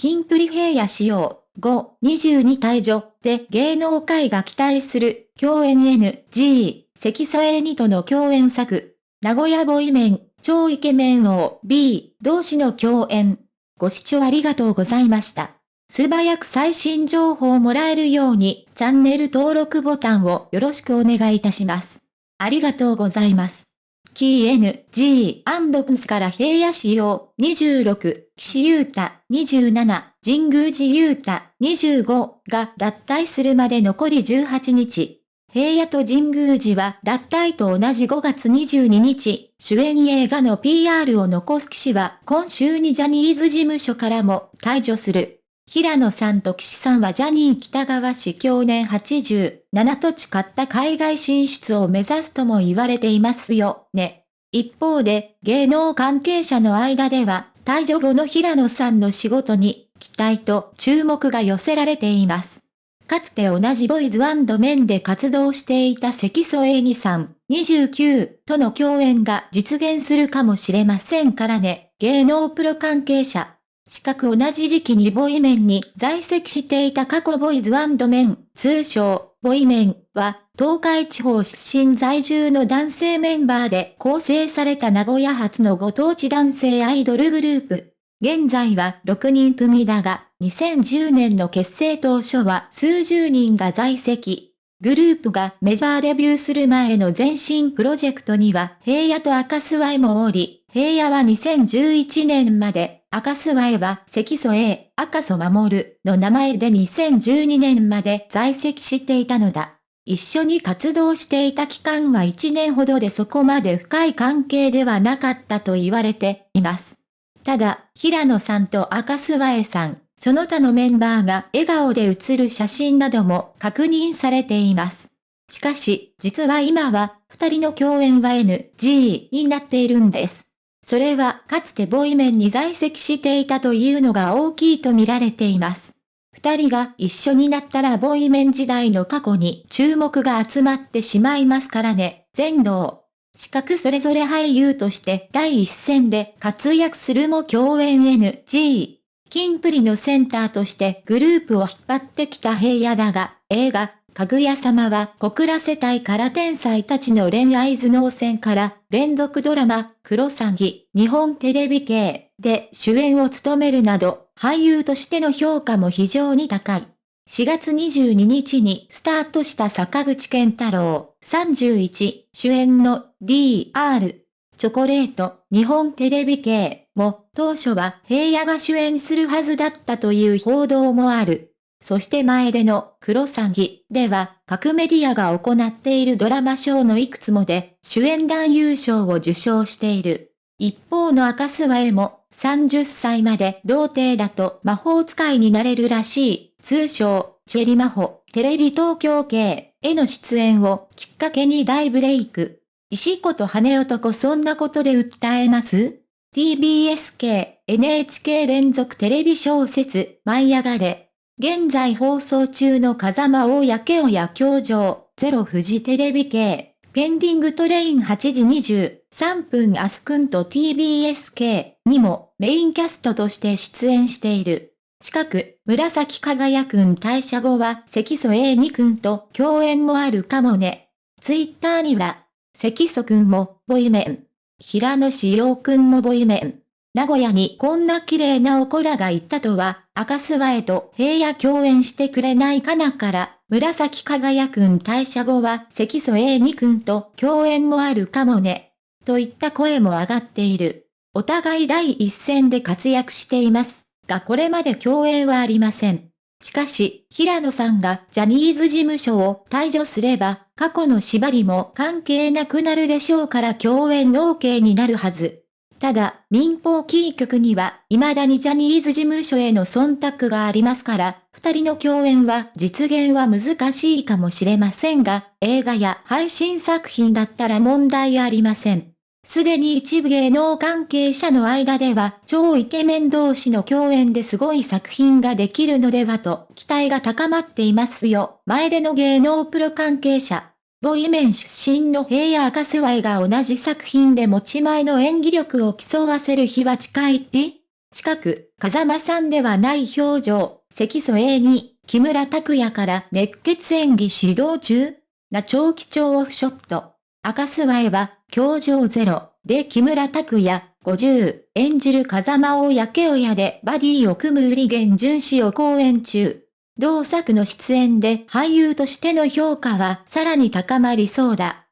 キンプリ平野仕様、5、22退場で芸能界が期待する共演 NG、関添エニとの共演作、名古屋ボイメン、超イケメン王 B 同士の共演。ご視聴ありがとうございました。素早く最新情報をもらえるようにチャンネル登録ボタンをよろしくお願いいたします。ありがとうございます。キー N、G、アンドプスから平野仕様、26、岸優太、27、神宮寺優太、25が脱退するまで残り18日。平野と神宮寺は脱退と同じ5月22日、主演映画の PR を残す騎士は今週にジャニーズ事務所からも退場する。平野さんと岸さんはジャニー北川市去年87土地買った海外進出を目指すとも言われていますよね。一方で芸能関係者の間では退場後の平野さんの仕事に期待と注目が寄せられています。かつて同じボイズメンで活動していた関添恵二さん、29との共演が実現するかもしれませんからね、芸能プロ関係者。近く同じ時期にボイメンに在籍していた過去ボイズメン、通称、ボイメンは、東海地方出身在住の男性メンバーで構成された名古屋発のご当地男性アイドルグループ。現在は6人組だが、2010年の結成当初は数十人が在籍。グループがメジャーデビューする前の前身プロジェクトには平野と赤諏訪もおり、平野は2011年まで、赤諏訪は関添 A、赤楚守の名前で2012年まで在籍していたのだ。一緒に活動していた期間は1年ほどでそこまで深い関係ではなかったと言われています。ただ、平野さんと赤諏訪さん、その他のメンバーが笑顔で写る写真なども確認されています。しかし、実は今は、二人の共演は NG になっているんです。それは、かつてボイメンに在籍していたというのが大きいと見られています。二人が一緒になったらボイメン時代の過去に注目が集まってしまいますからね、全能。資格それぞれ俳優として第一線で活躍するも共演 NG。キンプリのセンターとしてグループを引っ張ってきた平野だが、映画、かぐや様は小倉世帯から天才たちの恋愛頭脳戦から連続ドラマ、クロサギ、日本テレビ系で主演を務めるなど、俳優としての評価も非常に高い。4月22日にスタートした坂口健太郎31主演の DR チョコレート日本テレビ系も当初は平野が主演するはずだったという報道もある。そして前でのクロサギでは各メディアが行っているドラマショーのいくつもで主演男優賞を受賞している。一方の赤諏訪へも30歳まで童貞だと魔法使いになれるらしい。通称、チェリマホ、テレビ東京系への出演をきっかけに大ブレイク。石子と羽男そんなことで訴えます ?TBS 系 NHK 連続テレビ小説舞い上がれ。現在放送中の風間大やけおや教場、ゼロ富士テレビ系、ペンディングトレイン8時23分アスくんと TBS 系にもメインキャストとして出演している。近く、紫輝くん退社後は関添 A2 くんと共演もあるかもね。ツイッターには、関祖くんも、ボイメン。平野志陽くんもボイメン。名古屋にこんな綺麗なおこらがいったとは、赤諏訪へと平野共演してくれないかなから、紫輝くん退社後は関祖 A2 くんと共演もあるかもね。といった声も上がっている。お互い第一線で活躍しています。がこれまで共演はありません。しかし、平野さんがジャニーズ事務所を退場すれば、過去の縛りも関係なくなるでしょうから共演 OK になるはず。ただ、民放キー局には、未だにジャニーズ事務所への忖度がありますから、二人の共演は実現は難しいかもしれませんが、映画や配信作品だったら問題ありません。すでに一部芸能関係者の間では超イケメン同士の共演ですごい作品ができるのではと期待が高まっていますよ。前での芸能プロ関係者。ボイメン出身の平野赤瀬ワが同じ作品で持ち前の演技力を競わせる日は近いって近く、風間さんではない表情、関添えに、木村拓哉から熱血演技指導中な長期超オフショット。赤スワエは、教場ゼロ、で木村拓哉、50、演じる風間を焼け親でバディを組む売り源巡視を公演中。同作の出演で俳優としての評価はさらに高まりそうだ。